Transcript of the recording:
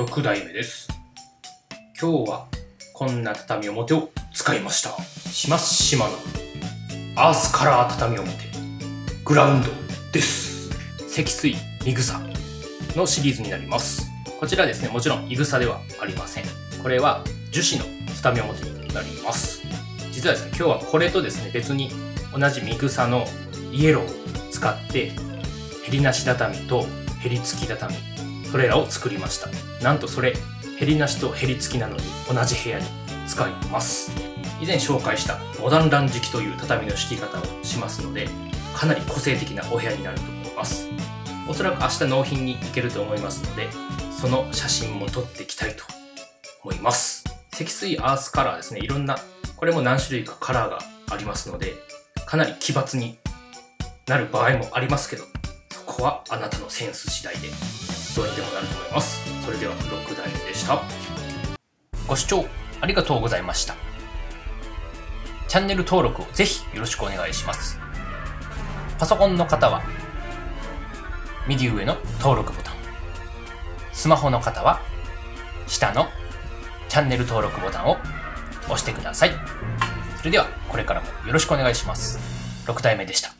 6代目です。今日はこんな畳表を使いました。しましまのアースカラー畳表グラウンドです。積水いぐさのシリーズになります。こちらですね、もちろんいぐさではありません。これは樹脂の畳表になります。実はですね、今日はこれとですね、別に同じミグサのイエローを使って、ヘリなし畳とヘリ付き畳、それらを作りました。なんとそれ、ヘリなしとヘリ付きなのに同じ部屋に使います。以前紹介したモダンラン敷きという畳の敷き方をしますので、かなり個性的なお部屋になると思います。おそらく明日納品に行けると思いますので、その写真も撮っていきたいと思います。積水アースカラーですね。いろんな、これも何種類かカラーがありますので、かなり奇抜になる場合もありますけど、そこはあなたのセンス次第でどうにでもなると思います？それでは6代目でした。ご視聴ありがとうございました。チャンネル登録をぜひよろしくお願いします。パソコンの方は右上の登録ボタン。スマホの方は下のチャンネル登録ボタンを押してください。それではこれからもよろしくお願いします。6代目でした。